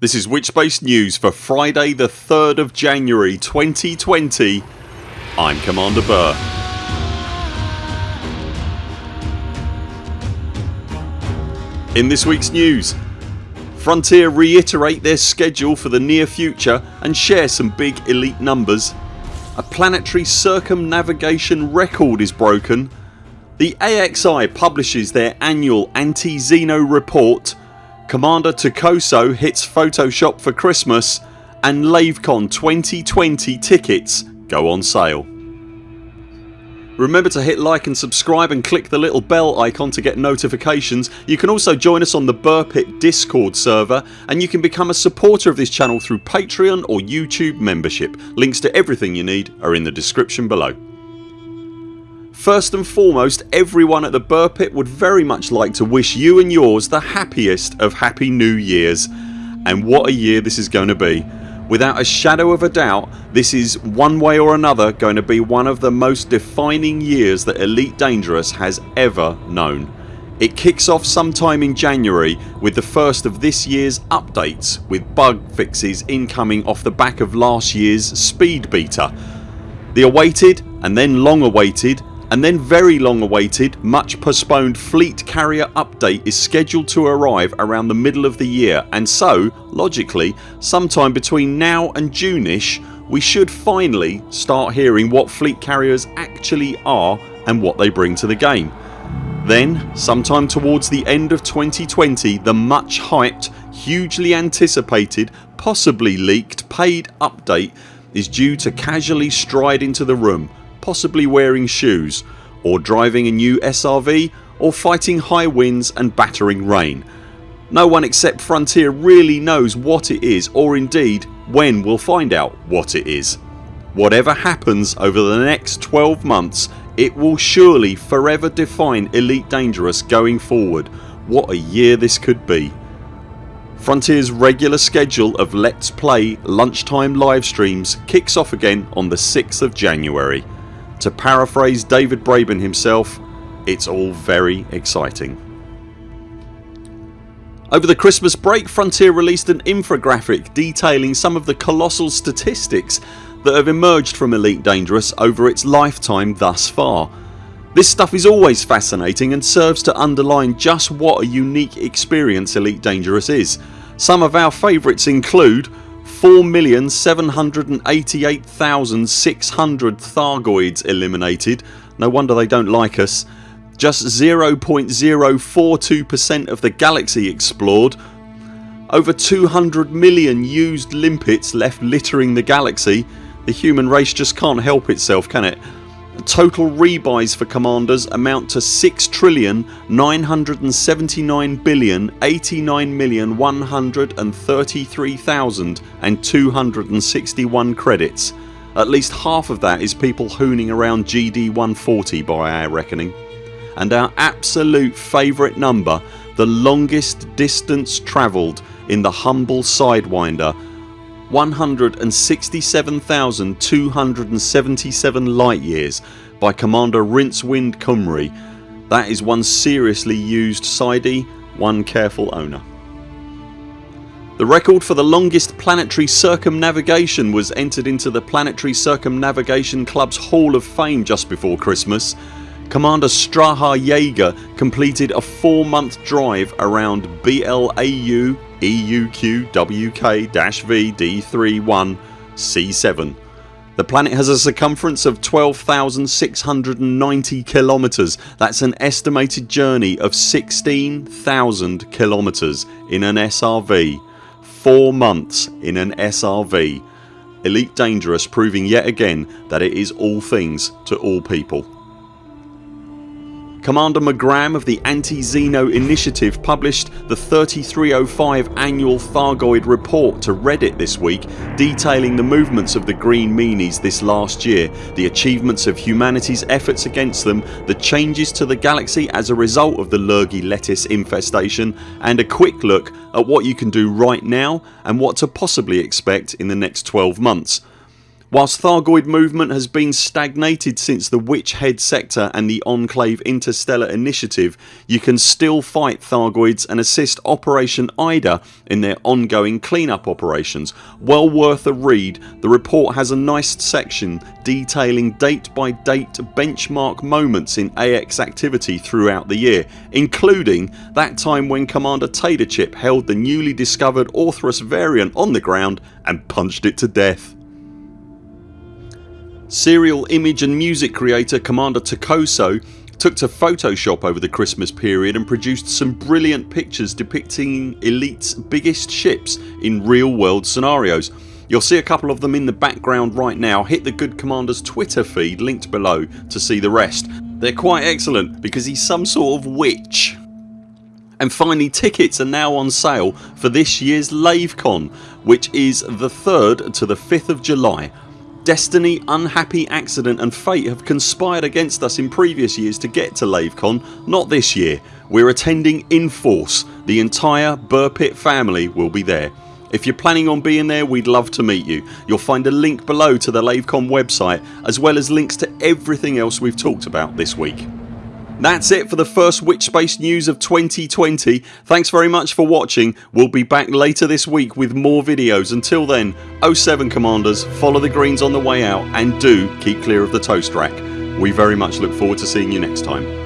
This is Witchspace News for Friday the 3rd of January 2020 I'm Commander Buur. In this weeks news Frontier reiterate their schedule for the near future and share some big elite numbers. A planetary circumnavigation record is broken. The AXI publishes their annual anti-Xeno report Commander Tokoso hits Photoshop for Christmas and LaveCon 2020 tickets go on sale. Remember to hit like and subscribe and click the little bell icon to get notifications. You can also join us on the Buur Pit discord server and you can become a supporter of this channel through Patreon or YouTube membership. Links to everything you need are in the description below. First and foremost everyone at the Buur Pit would very much like to wish you and yours the happiest of happy new years and what a year this is going to be. Without a shadow of a doubt this is one way or another going to be one of the most defining years that Elite Dangerous has ever known. It kicks off sometime in January with the first of this year's updates with bug fixes incoming off the back of last year's speed beta. The awaited and then long awaited and then very long awaited much postponed fleet carrier update is scheduled to arrive around the middle of the year and so, logically, sometime between now and Juneish we should finally start hearing what fleet carriers actually are and what they bring to the game. Then sometime towards the end of 2020 the much hyped, hugely anticipated, possibly leaked paid update is due to casually stride into the room possibly wearing shoes or driving a new SRV or fighting high winds and battering rain. No one except Frontier really knows what it is or indeed when we'll find out what it is. Whatever happens over the next 12 months it will surely forever define Elite Dangerous going forward. What a year this could be. Frontiers regular schedule of Let's Play lunchtime live streams kicks off again on the 6th of January. To paraphrase David Braben himself it's all very exciting. Over the Christmas break Frontier released an infographic detailing some of the colossal statistics that have emerged from Elite Dangerous over its lifetime thus far. This stuff is always fascinating and serves to underline just what a unique experience Elite Dangerous is. Some of our favourites include 4,788,600 Thargoids eliminated. No wonder they don't like us. Just 0.042% of the galaxy explored. Over 200 million used limpets left littering the galaxy. The human race just can't help itself can it? The total rebuys for commanders amount to 6 trillion 979 billion 89 million 133,261 credits. At least half of that is people hooning around GD 140 by our reckoning. And our absolute favourite number the longest distance travelled in the humble Sidewinder 167,277 light years by Commander Rincewind Kumri. That is one seriously used sidey, one careful owner. The record for the longest planetary circumnavigation was entered into the Planetary Circumnavigation Club's Hall of Fame just before Christmas. Commander Straha Jaeger completed a 4 month drive around BLAU EUQ WK-VD31 C7. The planet has a circumference of 12,690 kilometres. That's an estimated journey of 16,000 kilometres in an SRV. 4 months in an SRV. Elite Dangerous proving yet again that it is all things to all people. Commander McGram of the Anti-Xeno Initiative published the 3305 annual Thargoid report to Reddit this week detailing the movements of the green meanies this last year, the achievements of humanity's efforts against them, the changes to the galaxy as a result of the Lurgy lettuce infestation and a quick look at what you can do right now and what to possibly expect in the next 12 months. Whilst Thargoid movement has been stagnated since the Witch Head sector and the Enclave Interstellar initiative you can still fight Thargoids and assist Operation Ida in their ongoing cleanup operations. Well worth a read. The report has a nice section detailing date by date benchmark moments in AX activity throughout the year including that time when Commander Taterchip held the newly discovered Orthrus variant on the ground and punched it to death. Serial image and music creator Commander Takoso took to Photoshop over the Christmas period and produced some brilliant pictures depicting Elite's biggest ships in real world scenarios. You'll see a couple of them in the background right now. Hit the Good Commander's Twitter feed linked below to see the rest. They're quite excellent because he's some sort of witch. And finally tickets are now on sale for this year's LaveCon which is the 3rd to the 5th of July Destiny, unhappy accident and fate have conspired against us in previous years to get to LaveCon. Not this year. We're attending in force. The entire Buur Pit family will be there. If you're planning on being there we'd love to meet you. You'll find a link below to the LaveCon website as well as links to everything else we've talked about this week. That's it for the first Witchspace news of 2020. Thanks very much for watching. We'll be back later this week with more videos. Until then 0 7 CMDRs follow the greens on the way out and do keep clear of the toast rack. We very much look forward to seeing you next time.